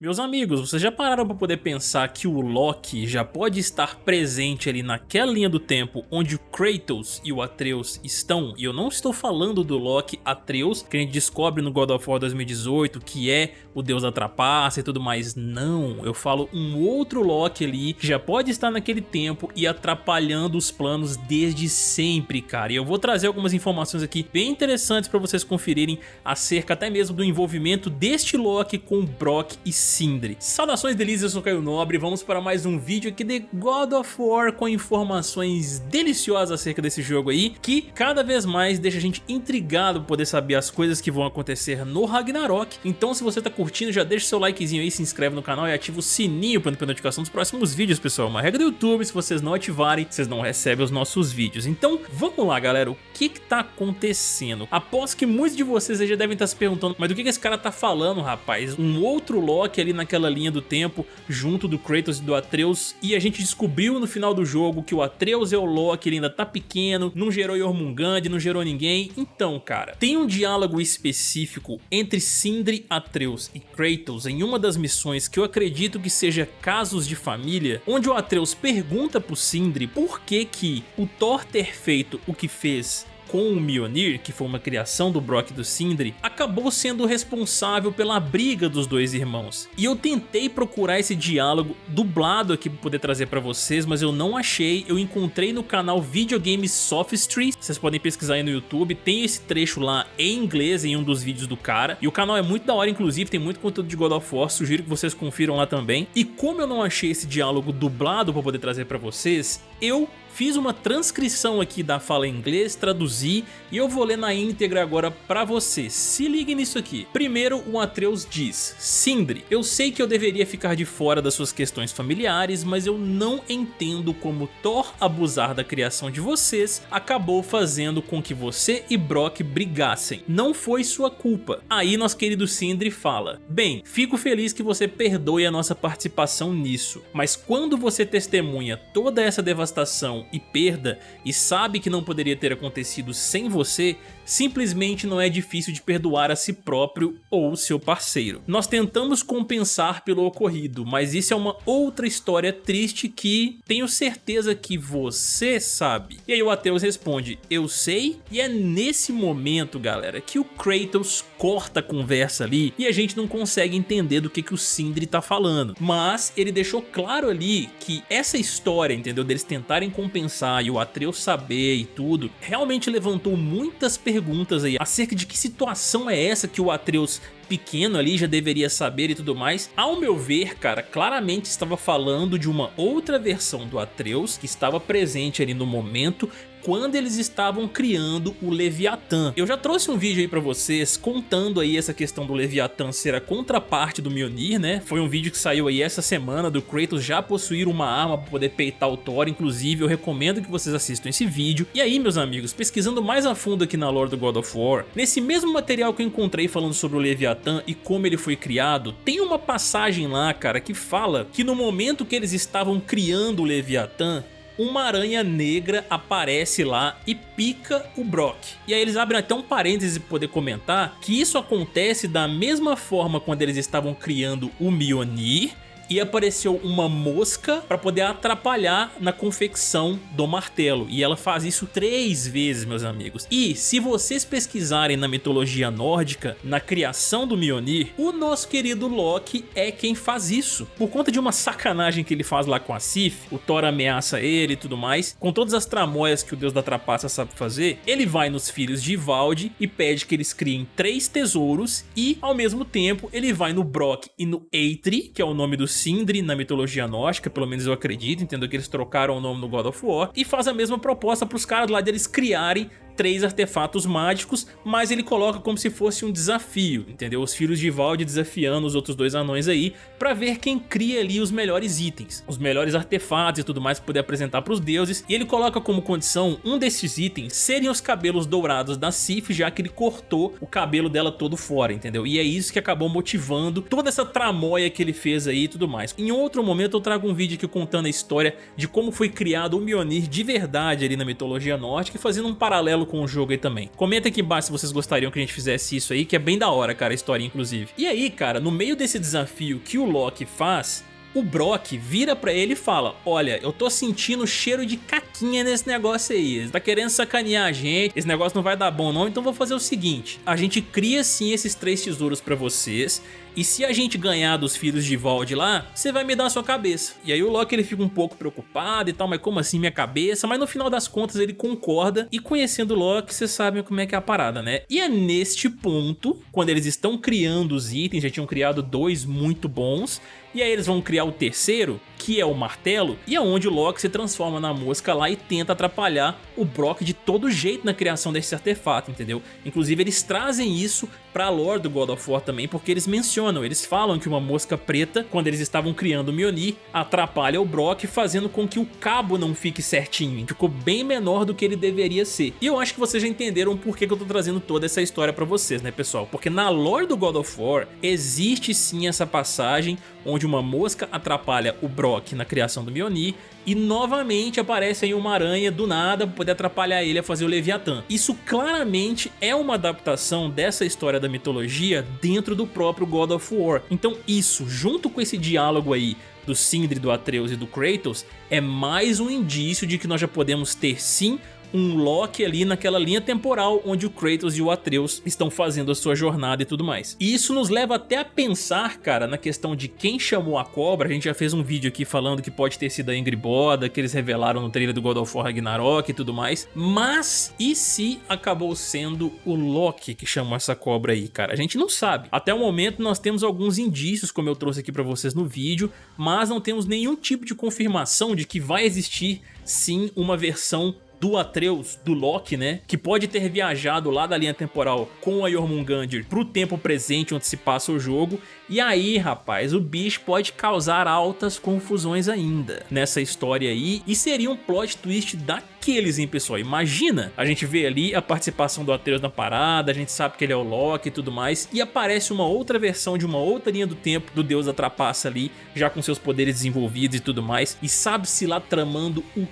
Meus amigos, vocês já pararam para poder pensar que o Loki já pode estar presente ali naquela linha do tempo onde o Kratos e o Atreus estão? E eu não estou falando do Loki Atreus, que a gente descobre no God of War 2018, que é o deus da trapaça e tudo mais. Não, eu falo um outro Loki ali, que já pode estar naquele tempo e atrapalhando os planos desde sempre, cara. E eu vou trazer algumas informações aqui bem interessantes para vocês conferirem acerca até mesmo do envolvimento deste Loki com Brock e Sindri. Saudações delícias, eu sou Caio Nobre vamos para mais um vídeo aqui de God of War com informações deliciosas acerca desse jogo aí, que cada vez mais deixa a gente intrigado por poder saber as coisas que vão acontecer no Ragnarok. Então se você tá curtindo, já deixa seu likezinho aí, se inscreve no canal e ativa o sininho para não perder notificação dos próximos vídeos, pessoal. Uma regra do YouTube, se vocês não ativarem, vocês não recebem os nossos vídeos. Então vamos lá, galera, o que que tá acontecendo? Após que muitos de vocês já devem estar se perguntando, mas do que que esse cara tá falando, rapaz? Um outro Loki ali naquela linha do tempo, junto do Kratos e do Atreus, e a gente descobriu no final do jogo que o Atreus é o Loki, ele ainda tá pequeno, não gerou Jormungand, não gerou ninguém. Então, cara, tem um diálogo específico entre Sindri, Atreus e Kratos em uma das missões que eu acredito que seja Casos de Família, onde o Atreus pergunta pro Sindri por que que o Thor ter feito o que fez com o Mjolnir, que foi uma criação do Brock e do Sindri, acabou sendo responsável pela briga dos dois irmãos. E eu tentei procurar esse diálogo dublado aqui para poder trazer para vocês, mas eu não achei. Eu encontrei no canal Videogame Sophistry, vocês podem pesquisar aí no YouTube, tem esse trecho lá em inglês em um dos vídeos do cara. E o canal é muito da hora, inclusive, tem muito conteúdo de God of War, sugiro que vocês confiram lá também. E como eu não achei esse diálogo dublado para poder trazer para vocês, eu Fiz uma transcrição aqui da fala em inglês, traduzi e eu vou ler na íntegra agora pra você. Se ligue nisso aqui. Primeiro, o Atreus diz, Sindri, eu sei que eu deveria ficar de fora das suas questões familiares, mas eu não entendo como Thor abusar da criação de vocês acabou fazendo com que você e Brock brigassem. Não foi sua culpa. Aí nosso querido Sindri fala, bem, fico feliz que você perdoe a nossa participação nisso, mas quando você testemunha toda essa devastação e perda e sabe que não poderia ter acontecido sem você, simplesmente não é difícil de perdoar a si próprio ou seu parceiro. Nós tentamos compensar pelo ocorrido, mas isso é uma outra história triste que tenho certeza que você sabe. E aí o Atreus responde, eu sei, e é nesse momento, galera, que o Kratos corta a conversa ali e a gente não consegue entender do que, que o Sindri tá falando. Mas ele deixou claro ali que essa história, entendeu, deles tentarem compensar e o Atreus saber e tudo, realmente levantou muitas perguntas perguntas aí acerca de que situação é essa que o Atreus pequeno ali já deveria saber e tudo mais. Ao meu ver, cara, claramente estava falando de uma outra versão do Atreus que estava presente ali no momento quando eles estavam criando o Leviatã. Eu já trouxe um vídeo aí pra vocês contando aí essa questão do Leviatã ser a contraparte do Mjolnir, né? Foi um vídeo que saiu aí essa semana do Kratos já possuir uma arma pra poder peitar o Thor, inclusive eu recomendo que vocês assistam esse vídeo. E aí, meus amigos, pesquisando mais a fundo aqui na lore do God of War, nesse mesmo material que eu encontrei falando sobre o Leviatã e como ele foi criado, tem uma passagem lá, cara, que fala que no momento que eles estavam criando o Leviatã, uma aranha negra aparece lá e pica o Brock. E aí eles abrem até um parêntese para poder comentar que isso acontece da mesma forma quando eles estavam criando o Mjolnir e apareceu uma mosca para poder atrapalhar na confecção do martelo. E ela faz isso três vezes, meus amigos. E se vocês pesquisarem na mitologia nórdica, na criação do Mjolnir, o nosso querido Loki é quem faz isso. Por conta de uma sacanagem que ele faz lá com a Sif, o Thor ameaça ele e tudo mais, com todas as tramóias que o deus da trapaça sabe fazer, ele vai nos filhos de Ivaldi e pede que eles criem três tesouros e, ao mesmo tempo, ele vai no Brock e no Eitri, que é o nome dos Sindri na mitologia nórdica, pelo menos eu acredito, entendo que eles trocaram o nome no God of War, e faz a mesma proposta para os caras lá deles criarem três artefatos mágicos, mas ele coloca como se fosse um desafio, entendeu? Os filhos de Valde desafiando os outros dois anões aí, pra ver quem cria ali os melhores itens, os melhores artefatos e tudo mais pra poder apresentar pros deuses, e ele coloca como condição um desses itens serem os cabelos dourados da Sif, já que ele cortou o cabelo dela todo fora, entendeu? E é isso que acabou motivando toda essa tramóia que ele fez aí e tudo mais. Em outro momento eu trago um vídeo aqui contando a história de como foi criado o Mjolnir de verdade ali na mitologia nórdica e fazendo um paralelo com o jogo aí também. Comenta aqui embaixo se vocês gostariam que a gente fizesse isso aí, que é bem da hora, cara, a história inclusive. E aí, cara, no meio desse desafio que o Loki faz, o Brock vira pra ele e fala, olha, eu tô sentindo cheiro de caquinha nesse negócio aí, ele tá querendo sacanear a gente, esse negócio não vai dar bom não, então vou fazer o seguinte, a gente cria sim esses três tesouros pra vocês, e se a gente ganhar dos filhos de Vald lá, você vai me dar a sua cabeça. E aí o Loki ele fica um pouco preocupado e tal, mas como assim minha cabeça? Mas no final das contas ele concorda e conhecendo o Loki, vocês sabem como é que é a parada, né? E é neste ponto, quando eles estão criando os itens, já tinham criado dois muito bons, e aí eles vão criar o terceiro, que é o martelo, e é onde o Loki se transforma na mosca lá e tenta atrapalhar o Brock de todo jeito na criação desse artefato, entendeu? Inclusive eles trazem isso pra lore do God of War também, porque eles mencionam, eles falam que uma mosca preta, quando eles estavam criando o Mjolnir, atrapalha o Brock, fazendo com que o cabo não fique certinho, ficou bem menor do que ele deveria ser. E eu acho que vocês já entenderam por que eu tô trazendo toda essa história pra vocês, né pessoal? Porque na lore do God of War, existe sim essa passagem onde uma mosca atrapalha o Brock na criação do Mjolnir e novamente aparece aí uma aranha do nada para poder atrapalhar ele a fazer o Leviatã. Isso claramente é uma adaptação dessa história da mitologia dentro do próprio God of War. Então isso, junto com esse diálogo aí do Sindri, do Atreus e do Kratos, é mais um indício de que nós já podemos ter sim um Loki ali naquela linha temporal onde o Kratos e o Atreus estão fazendo a sua jornada e tudo mais. E isso nos leva até a pensar, cara, na questão de quem chamou a cobra. A gente já fez um vídeo aqui falando que pode ter sido a Ingrid Boda, que eles revelaram no trailer do God of War Ragnarok e tudo mais. Mas e se acabou sendo o Loki que chamou essa cobra aí, cara? A gente não sabe. Até o momento nós temos alguns indícios, como eu trouxe aqui pra vocês no vídeo, mas não temos nenhum tipo de confirmação de que vai existir sim uma versão do Atreus, do Loki, né? Que pode ter viajado lá da linha temporal com a Jormungandr pro tempo presente onde se passa o jogo. E aí, rapaz, o bicho pode causar altas confusões ainda nessa história aí. E seria um plot twist daqueles, hein, pessoal? Imagina, a gente vê ali a participação do Atreus na parada, a gente sabe que ele é o Loki e tudo mais. E aparece uma outra versão de uma outra linha do tempo do Deus da Trapaça ali, já com seus poderes desenvolvidos e tudo mais. E sabe-se lá tramando o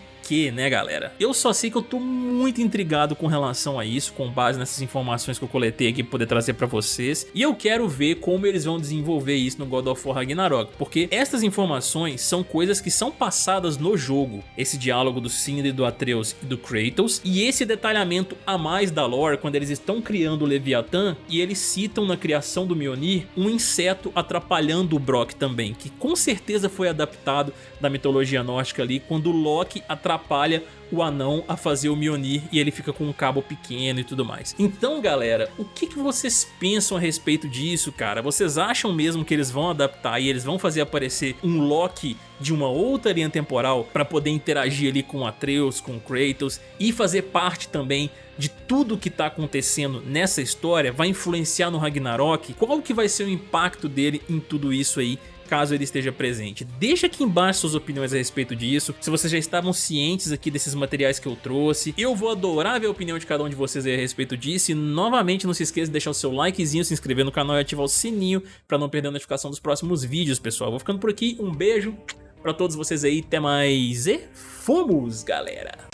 né galera? Eu só sei que eu tô muito intrigado com relação a isso, com base nessas informações que eu coletei aqui pra poder trazer pra vocês. E eu quero ver como eles vão desenvolver isso no God of War Ragnarok, porque essas informações são coisas que são passadas no jogo. Esse diálogo do Sindri, do Atreus e do Kratos, e esse detalhamento a mais da lore, quando eles estão criando o Leviatã, e eles citam na criação do Mjolnir um inseto atrapalhando o Brock também, que com certeza foi adaptado da mitologia nórdica ali, quando Loki atrapalha atrapalha o anão a fazer o Mjolnir e ele fica com um cabo pequeno e tudo mais. Então galera, o que, que vocês pensam a respeito disso, cara? Vocês acham mesmo que eles vão adaptar e eles vão fazer aparecer um Loki de uma outra linha temporal para poder interagir ali com Atreus, com Kratos e fazer parte também de tudo que está acontecendo nessa história, vai influenciar no Ragnarok? Qual que vai ser o impacto dele em tudo isso aí caso ele esteja presente. Deixa aqui embaixo suas opiniões a respeito disso, se vocês já estavam cientes aqui desses materiais que eu trouxe. Eu vou adorar ver a opinião de cada um de vocês a respeito disso e novamente não se esqueça de deixar o seu likezinho, se inscrever no canal e ativar o sininho para não perder a notificação dos próximos vídeos, pessoal. Vou ficando por aqui, um beijo para todos vocês aí, até mais e fomos, galera!